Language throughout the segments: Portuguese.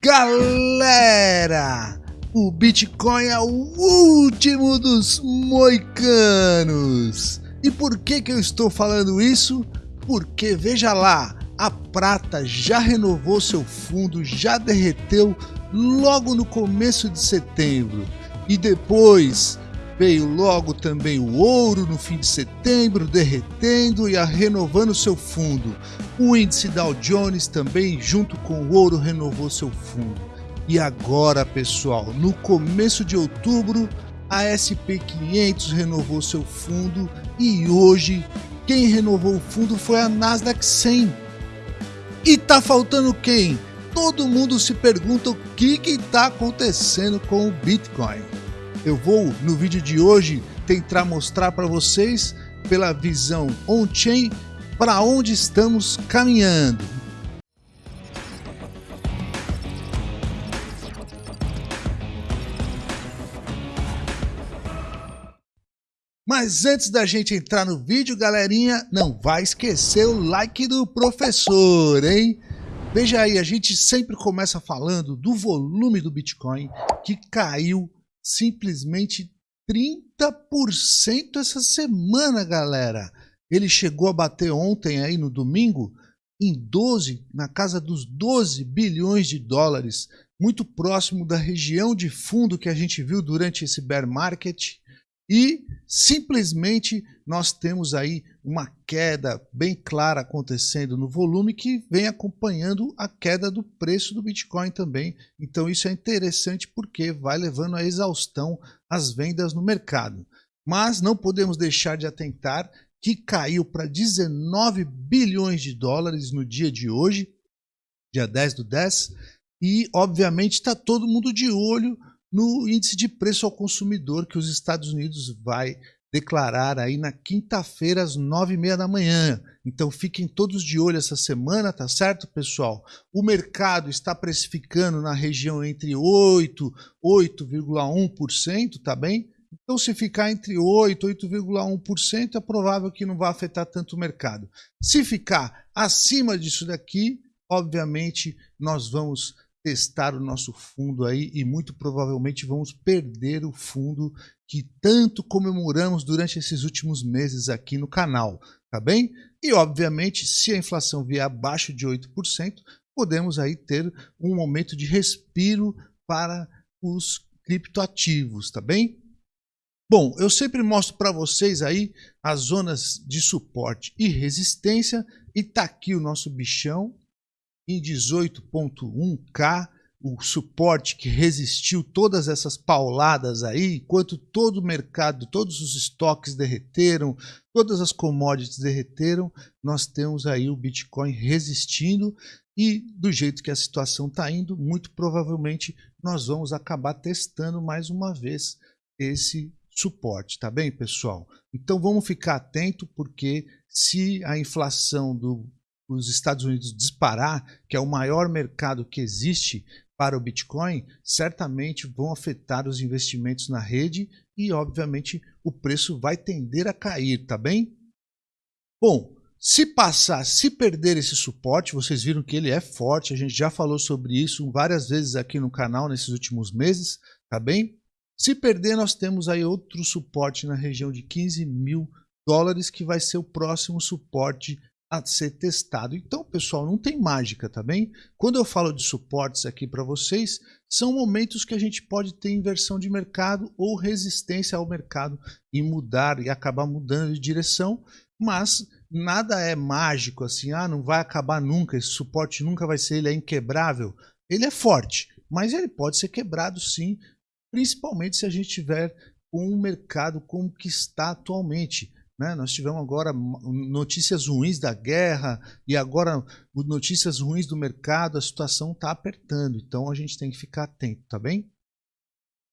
Galera, o Bitcoin é o último dos moicanos. E por que que eu estou falando isso? Porque veja lá, a prata já renovou seu fundo, já derreteu logo no começo de setembro. E depois veio logo também o ouro no fim de setembro, derretendo e renovando seu fundo. O índice Dow Jones também, junto com o ouro, renovou seu fundo. E agora, pessoal, no começo de outubro, a SP500 renovou seu fundo e hoje quem renovou o fundo foi a Nasdaq 100. E tá faltando quem? Todo mundo se pergunta o que está acontecendo com o Bitcoin. Eu vou, no vídeo de hoje, tentar mostrar para vocês, pela visão on-chain, para onde estamos caminhando. Mas antes da gente entrar no vídeo, galerinha, não vai esquecer o like do professor, hein? Veja aí, a gente sempre começa falando do volume do Bitcoin que caiu simplesmente 30% essa semana, galera. Ele chegou a bater ontem aí no domingo em 12, na casa dos 12 bilhões de dólares, muito próximo da região de fundo que a gente viu durante esse bear market e simplesmente nós temos aí uma queda bem clara acontecendo no volume que vem acompanhando a queda do preço do Bitcoin também. Então isso é interessante porque vai levando à exaustão as vendas no mercado. Mas não podemos deixar de atentar que caiu para 19 bilhões de dólares no dia de hoje, dia 10 do 10, e obviamente está todo mundo de olho no índice de preço ao consumidor que os Estados Unidos vai declarar aí na quinta-feira às nove e meia da manhã. Então fiquem todos de olho essa semana, tá certo, pessoal? O mercado está precificando na região entre 8, 8,1%, tá bem? Então se ficar entre 8 e 8,1%, é provável que não vá afetar tanto o mercado. Se ficar acima disso daqui, obviamente nós vamos testar o nosso fundo aí e muito provavelmente vamos perder o fundo que tanto comemoramos durante esses últimos meses aqui no canal, tá bem? E obviamente, se a inflação vier abaixo de 8%, podemos aí ter um momento de respiro para os criptoativos, tá bem? Bom, eu sempre mostro para vocês aí as zonas de suporte e resistência e tá aqui o nosso bichão, em 18.1K, o suporte que resistiu todas essas pauladas aí, enquanto todo o mercado, todos os estoques derreteram, todas as commodities derreteram, nós temos aí o Bitcoin resistindo e do jeito que a situação está indo, muito provavelmente nós vamos acabar testando mais uma vez esse suporte, tá bem, pessoal? Então vamos ficar atento porque se a inflação do os Estados Unidos disparar, que é o maior mercado que existe para o Bitcoin, certamente vão afetar os investimentos na rede e, obviamente, o preço vai tender a cair, tá bem? Bom, se passar, se perder esse suporte, vocês viram que ele é forte, a gente já falou sobre isso várias vezes aqui no canal nesses últimos meses, tá bem? Se perder, nós temos aí outro suporte na região de 15 mil dólares, que vai ser o próximo suporte a ser testado. Então, pessoal, não tem mágica, tá bem? Quando eu falo de suportes aqui para vocês, são momentos que a gente pode ter inversão de mercado ou resistência ao mercado e mudar e acabar mudando de direção, mas nada é mágico assim, ah, não vai acabar nunca, esse suporte nunca vai ser, ele é inquebrável. Ele é forte, mas ele pode ser quebrado sim, principalmente se a gente tiver um mercado como que está atualmente. Né? Nós tivemos agora notícias ruins da guerra e agora notícias ruins do mercado, a situação está apertando, então a gente tem que ficar atento, tá bem?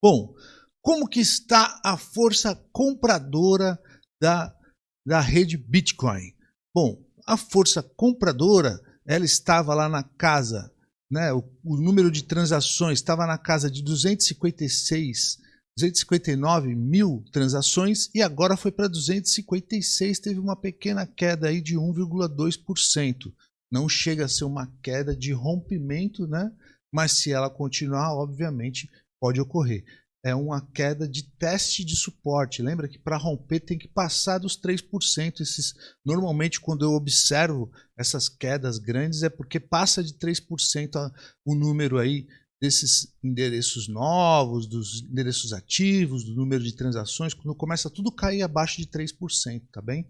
Bom, como que está a força compradora da, da rede Bitcoin? Bom, a força compradora, ela estava lá na casa, né, o, o número de transações estava na casa de 256 259 mil transações e agora foi para 256, teve uma pequena queda aí de 1,2%. Não chega a ser uma queda de rompimento, né? mas se ela continuar, obviamente, pode ocorrer. É uma queda de teste de suporte. Lembra que para romper tem que passar dos 3%. Esses, normalmente, quando eu observo essas quedas grandes, é porque passa de 3% a, o número aí desses endereços novos, dos endereços ativos, do número de transações, quando começa tudo a cair abaixo de 3%, tá bem?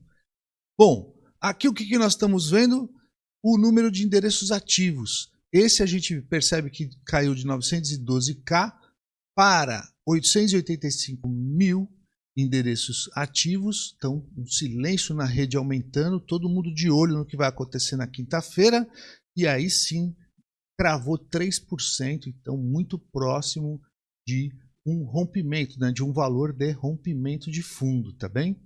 Bom, aqui o que, que nós estamos vendo? O número de endereços ativos. Esse a gente percebe que caiu de 912k para 885 mil endereços ativos. Então, um silêncio na rede aumentando, todo mundo de olho no que vai acontecer na quinta-feira. E aí sim, cravou 3%, então muito próximo de um rompimento, né, de um valor de rompimento de fundo, tá bem?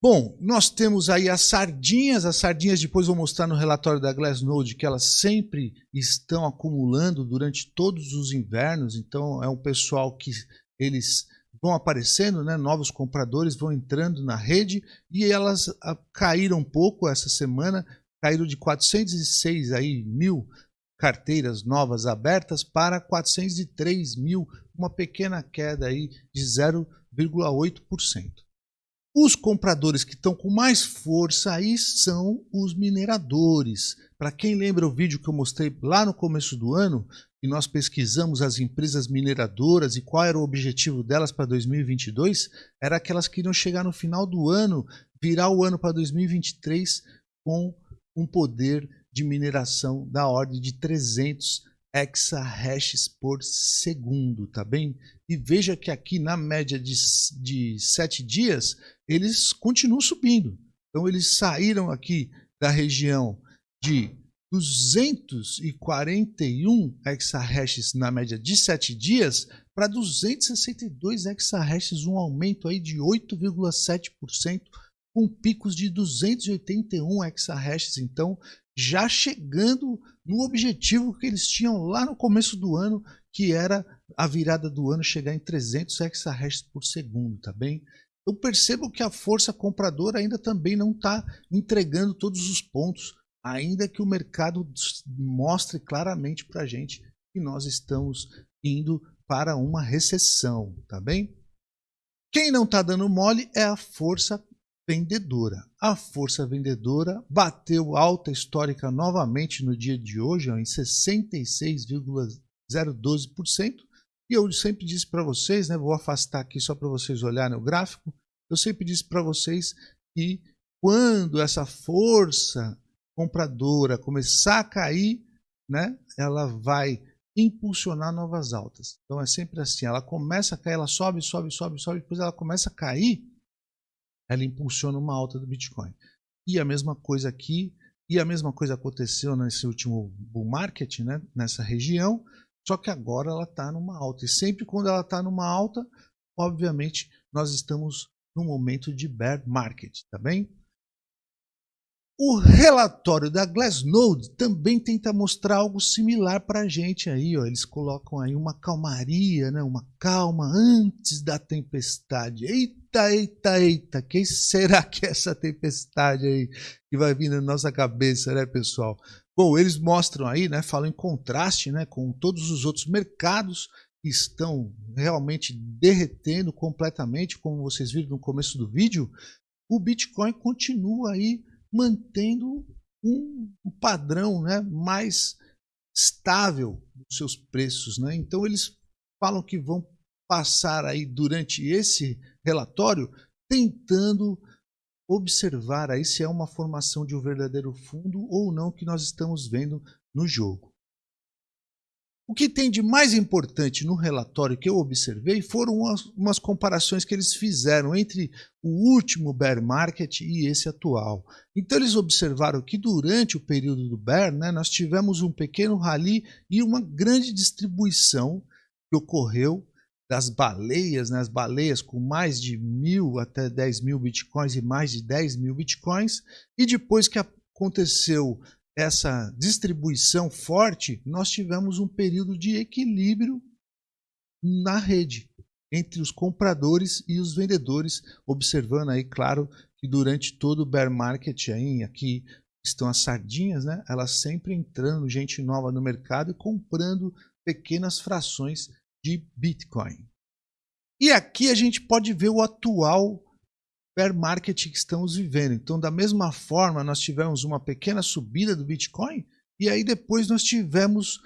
Bom, nós temos aí as sardinhas, as sardinhas depois vou mostrar no relatório da Glassnode que elas sempre estão acumulando durante todos os invernos, então é um pessoal que eles vão aparecendo, né, novos compradores vão entrando na rede e elas ah, caíram um pouco essa semana, caíram de 406 aí, mil carteiras novas abertas para 403 mil, uma pequena queda aí de 0,8%. Os compradores que estão com mais força aí são os mineradores. Para quem lembra o vídeo que eu mostrei lá no começo do ano, e nós pesquisamos as empresas mineradoras e qual era o objetivo delas para 2022, era que iriam chegar no final do ano, virar o ano para 2023 com um poder de mineração da ordem de 300 exahashes por segundo, tá bem? E veja que aqui na média de, de 7 dias, eles continuam subindo. Então eles saíram aqui da região de 241 exahashes na média de 7 dias para 262 exahashes, um aumento aí de 8,7%, com picos de 281 exahashes. Então, já chegando no objetivo que eles tinham lá no começo do ano, que era a virada do ano chegar em 300 exahashes por segundo, tá bem? Eu percebo que a força compradora ainda também não está entregando todos os pontos, ainda que o mercado mostre claramente para a gente que nós estamos indo para uma recessão, tá bem? Quem não está dando mole é a força vendedora. A força vendedora bateu alta histórica novamente no dia de hoje, em 66,012%. E eu sempre disse para vocês, né, vou afastar aqui só para vocês olharem o gráfico, eu sempre disse para vocês que quando essa força compradora começar a cair, né, ela vai impulsionar novas altas. Então é sempre assim, ela começa a cair, ela sobe, sobe, sobe, sobe, depois ela começa a cair, ela impulsiona uma alta do Bitcoin. E a mesma coisa aqui, e a mesma coisa aconteceu nesse último bull market, né, nessa região, só que agora ela está numa alta. E sempre quando ela está numa alta, obviamente nós estamos num momento de bear market, tá bem? O relatório da Glassnode também tenta mostrar algo similar para a gente aí, ó. Eles colocam aí uma calmaria, né? Uma calma antes da tempestade. Eita, eita, eita, quem será que é essa tempestade aí que vai vir na nossa cabeça, né, pessoal? Bom, eles mostram aí, né? Falam em contraste, né? Com todos os outros mercados que estão realmente derretendo completamente, como vocês viram no começo do vídeo. O Bitcoin continua aí mantendo um, padrão né, mais estável dos seus preços. Né? Então eles falam que vão passar aí durante esse relatório tentando observar aí se é uma formação de um verdadeiro fundo ou não que nós estamos vendo no jogo. O que tem de mais importante no relatório que eu observei foram umas, umas, comparações que eles fizeram entre o último bear market e esse atual. Então eles observaram que durante o período do bear, né, nós tivemos um pequeno rally e uma grande distribuição que ocorreu das baleias, né, as baleias com mais de mil até 10 mil bitcoins e mais de 10 mil bitcoins, e depois que aconteceu essa distribuição forte, nós tivemos um período de equilíbrio na rede entre os compradores e os vendedores, observando aí, claro, que durante todo o bear market aí, aqui estão as sardinhas, né? Elas sempre entrando gente nova no mercado e comprando pequenas frações de Bitcoin. E aqui a gente pode ver o atual bear market que estamos vivendo. Então, da mesma forma, nós tivemos uma pequena subida do Bitcoin e aí depois nós tivemos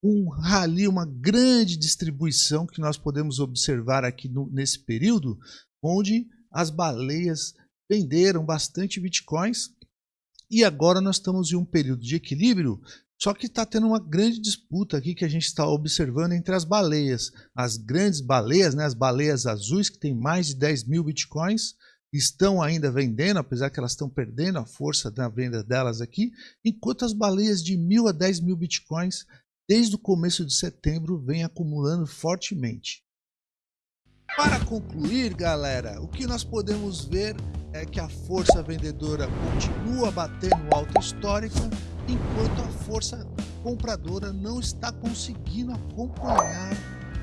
um rally, uma grande distribuição que nós podemos observar aqui no, nesse período, onde as baleias venderam bastante bitcoins e agora nós estamos em um período de equilíbrio, só que está tendo uma grande disputa aqui que a gente está observando entre as baleias. As grandes baleias, né, as baleias azuis, que tem mais de 10 mil bitcoins, estão ainda vendendo, apesar que elas estão perdendo a força da venda delas aqui, enquanto as baleias de mil a 10 mil bitcoins desde o começo de setembro, vem acumulando fortemente. Para concluir, galera, o que nós podemos ver é que a força vendedora continua batendo alta histórica, enquanto a força compradora não está conseguindo acompanhar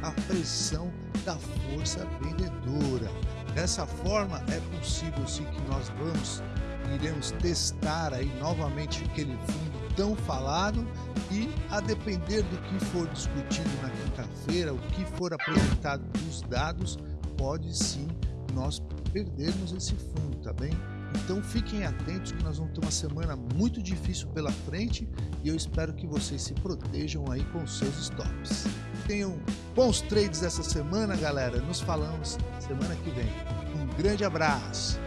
a pressão da força vendedora. Dessa forma, é possível sim que nós vamos iremos testar aí novamente aquele fundo tão falado e a depender do que for discutido na quinta-feira, o que for apresentado dos dados, pode sim nós perdermos esse fundo, tá bem? Então fiquem atentos que nós vamos ter uma semana muito difícil pela frente e eu espero que vocês se protejam aí com seus stops. Tenham bons trades essa semana, galera. Nos falamos semana que vem. Um grande abraço!